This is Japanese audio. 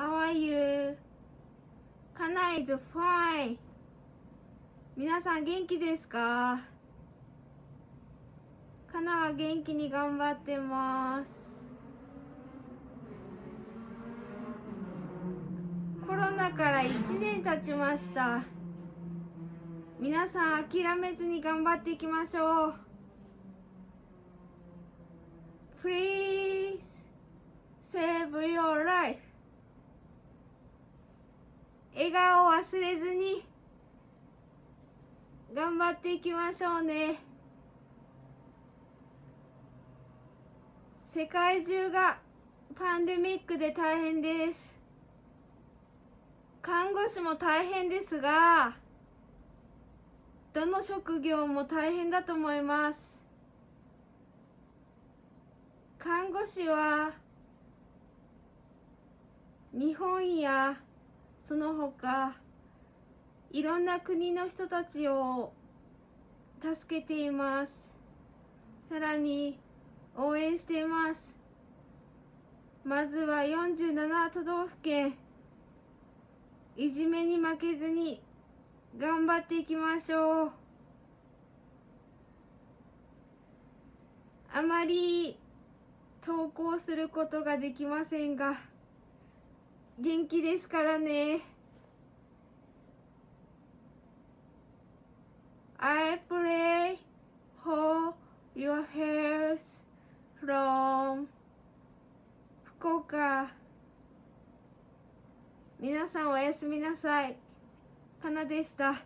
How are you? かな is fine 皆さん元気ですか？かなは元気に頑張ってます。コロナから1年経ちました。皆さん諦めずに頑張っていきましょう。Please 笑顔を忘れずに頑張っていきましょうね。世界中がパンデミックで大変です。看護師も大変ですがどの職業も大変だと思います。看護師は日本やその他いろんな国の人たちを助けています。さらに応援しています。まずは47都道府県いじめに負けずに頑張っていきましょう。あまり投稿することができませんが元気ですからね。I pray for your health from 福岡皆さんおやすみなさい。かなでした。